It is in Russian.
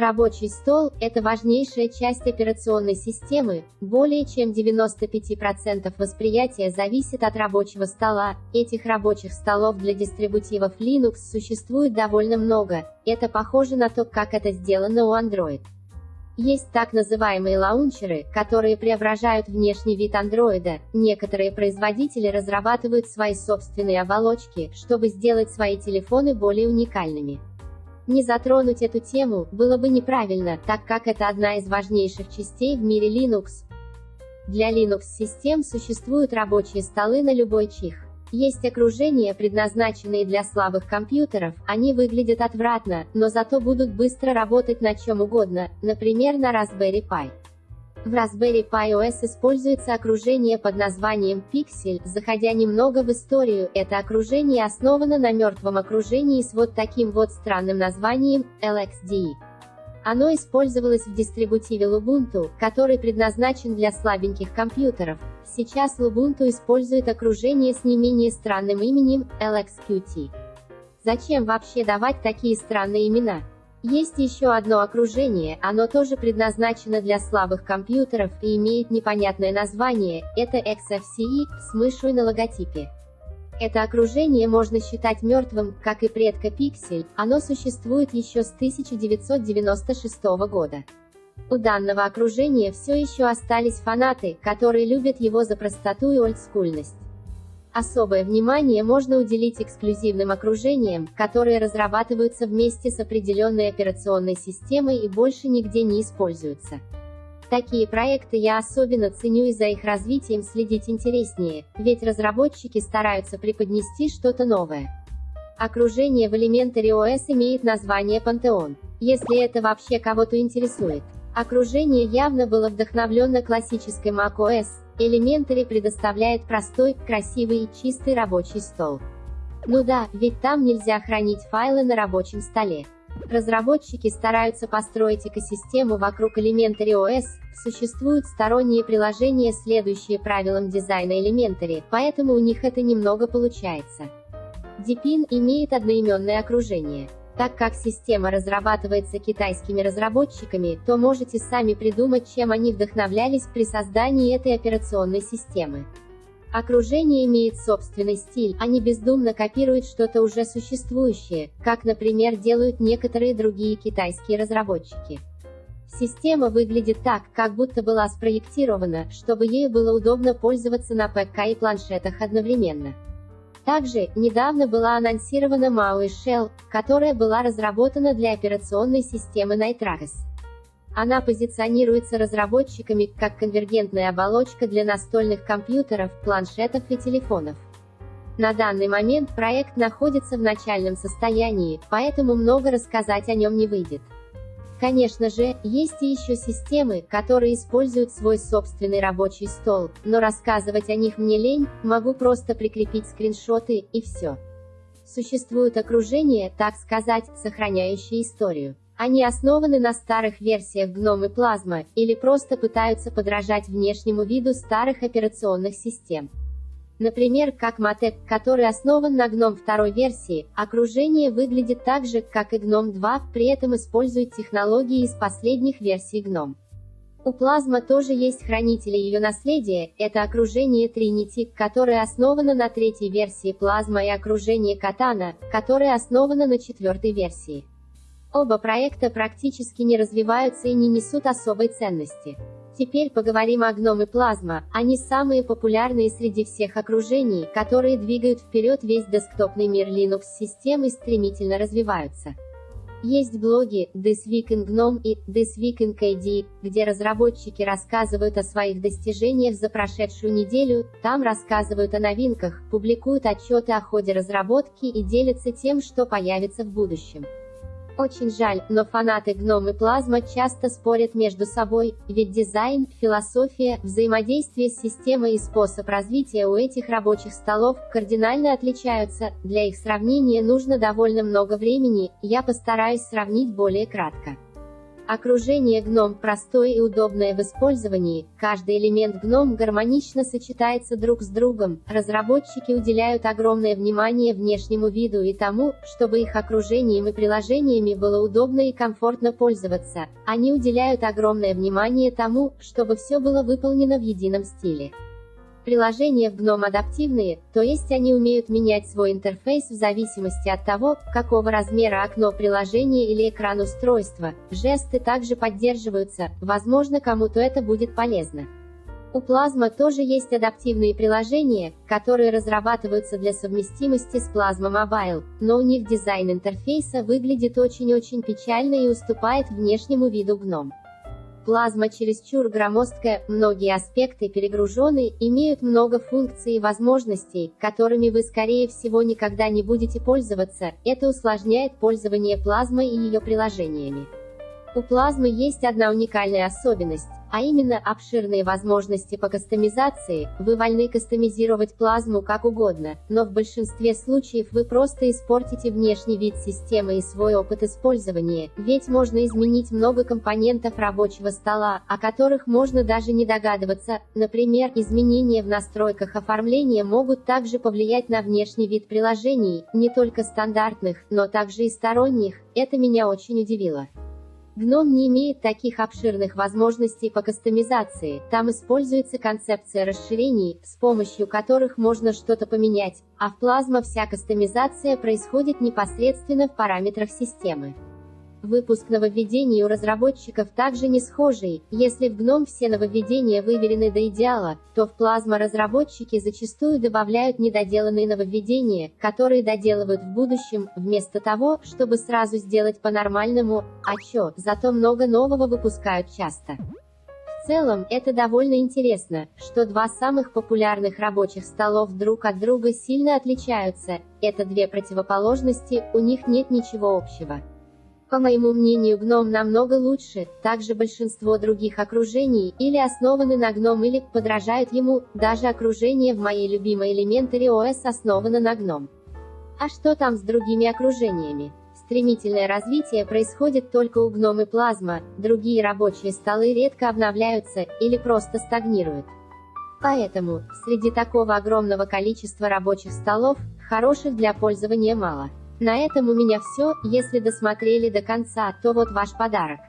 Рабочий стол – это важнейшая часть операционной системы, более чем 95% восприятия зависит от рабочего стола. Этих рабочих столов для дистрибутивов Linux существует довольно много, это похоже на то, как это сделано у Android. Есть так называемые лаунчеры, которые преображают внешний вид андроида. Некоторые производители разрабатывают свои собственные оболочки, чтобы сделать свои телефоны более уникальными. Не затронуть эту тему было бы неправильно, так как это одна из важнейших частей в мире Linux. Для Linux-систем существуют рабочие столы на любой чих. Есть окружения, предназначенные для слабых компьютеров, они выглядят отвратно, но зато будут быстро работать на чем угодно, например на Raspberry Pi. В Raspberry Pi OS используется окружение под названием Pixel. Заходя немного в историю, это окружение основано на мертвом окружении с вот таким вот странным названием LXDE. Оно использовалось в дистрибутиве Lubuntu, который предназначен для слабеньких компьютеров. Сейчас Lubuntu использует окружение с не менее странным именем LXQT. Зачем вообще давать такие странные имена? Есть еще одно окружение, оно тоже предназначено для слабых компьютеров и имеет непонятное название, это XFCE, с мышью на логотипе. Это окружение можно считать мертвым, как и предка Pixel, оно существует еще с 1996 года. У данного окружения все еще остались фанаты, которые любят его за простоту и олдскульность. Особое внимание можно уделить эксклюзивным окружениям, которые разрабатываются вместе с определенной операционной системой и больше нигде не используются. Такие проекты я особенно ценю и за их развитием следить интереснее, ведь разработчики стараются преподнести что-то новое. Окружение в Elementary OS имеет название Pantheon, если это вообще кого-то интересует. Окружение явно было вдохновлено классической macOS, Elementary предоставляет простой, красивый и чистый рабочий стол. Ну да, ведь там нельзя хранить файлы на рабочем столе. Разработчики стараются построить экосистему вокруг Elementary OS, существуют сторонние приложения, следующие правилам дизайна Elementary, поэтому у них это немного получается. Deepin имеет одноименное окружение. Так как система разрабатывается китайскими разработчиками, то можете сами придумать, чем они вдохновлялись при создании этой операционной системы. Окружение имеет собственный стиль, не бездумно копирует что-то уже существующее, как, например, делают некоторые другие китайские разработчики. Система выглядит так, как будто была спроектирована, чтобы ею было удобно пользоваться на ПК и планшетах одновременно. Также, недавно была анонсирована MAUI Shell, которая была разработана для операционной системы Nitrax. Она позиционируется разработчиками как конвергентная оболочка для настольных компьютеров, планшетов и телефонов. На данный момент проект находится в начальном состоянии, поэтому много рассказать о нем не выйдет. Конечно же, есть и еще системы, которые используют свой собственный рабочий стол, но рассказывать о них мне лень, могу просто прикрепить скриншоты, и все. Существуют окружения, так сказать, сохраняющие историю. Они основаны на старых версиях GNOME и Plasma, или просто пытаются подражать внешнему виду старых операционных систем. Например, как Matec, который основан на GNOME второй версии, окружение выглядит так же, как и GNOME 2, при этом использует технологии из последних версий GNOME. У Plasma тоже есть хранители ее наследия, это окружение Trinity, которое основано на третьей версии Plasma и окружение Katana, которое основано на четвертой версии. Оба проекта практически не развиваются и не несут особой ценности. Теперь поговорим о и Plasma, они самые популярные среди всех окружений, которые двигают вперед весь десктопный мир Linux-систем и стремительно развиваются. Есть блоги This Week in GNOME и This Week in KDE, где разработчики рассказывают о своих достижениях за прошедшую неделю, там рассказывают о новинках, публикуют отчеты о ходе разработки и делятся тем, что появится в будущем. Очень жаль, но фанаты Гном и Плазма часто спорят между собой, ведь дизайн, философия, взаимодействие с системой и способ развития у этих рабочих столов кардинально отличаются, для их сравнения нужно довольно много времени, я постараюсь сравнить более кратко. Окружение гном простое и удобное в использовании, каждый элемент гном гармонично сочетается друг с другом, разработчики уделяют огромное внимание внешнему виду и тому, чтобы их окружением и приложениями было удобно и комфортно пользоваться, они уделяют огромное внимание тому, чтобы все было выполнено в едином стиле. Приложения в GNOME адаптивные, то есть они умеют менять свой интерфейс в зависимости от того, какого размера окно приложения или экран устройства. Жесты также поддерживаются, возможно кому-то это будет полезно. У Plasma тоже есть адаптивные приложения, которые разрабатываются для совместимости с Plasma Mobile, но у них дизайн интерфейса выглядит очень-очень печально и уступает внешнему виду GNOME. Плазма чересчур громоздкая, многие аспекты перегружены, имеют много функций и возможностей, которыми вы скорее всего никогда не будете пользоваться, это усложняет пользование плазмой и ее приложениями. У плазмы есть одна уникальная особенность, а именно обширные возможности по кастомизации, вы вольны кастомизировать плазму как угодно, но в большинстве случаев вы просто испортите внешний вид системы и свой опыт использования, ведь можно изменить много компонентов рабочего стола, о которых можно даже не догадываться, например, изменения в настройках оформления могут также повлиять на внешний вид приложений, не только стандартных, но также и сторонних, это меня очень удивило. GNOME не имеет таких обширных возможностей по кастомизации, там используется концепция расширений, с помощью которых можно что-то поменять, а в Plasma вся кастомизация происходит непосредственно в параметрах системы. Выпуск нововведений у разработчиков также не схожий, если в GNOME все нововведения выверены до идеала, то в Plasma разработчики зачастую добавляют недоделанные нововведения, которые доделывают в будущем, вместо того, чтобы сразу сделать по-нормальному, а чё, зато много нового выпускают часто. В целом, это довольно интересно, что два самых популярных рабочих столов друг от друга сильно отличаются, это две противоположности, у них нет ничего общего. По моему мнению гном намного лучше, также большинство других окружений, или основаны на гном или подражают ему, даже окружение в моей любимой Elementary OS основано на гном. А что там с другими окружениями? Стремительное развитие происходит только у гном и плазма, другие рабочие столы редко обновляются, или просто стагнируют. Поэтому, среди такого огромного количества рабочих столов, хороших для пользования мало. На этом у меня все, если досмотрели до конца, то вот ваш подарок.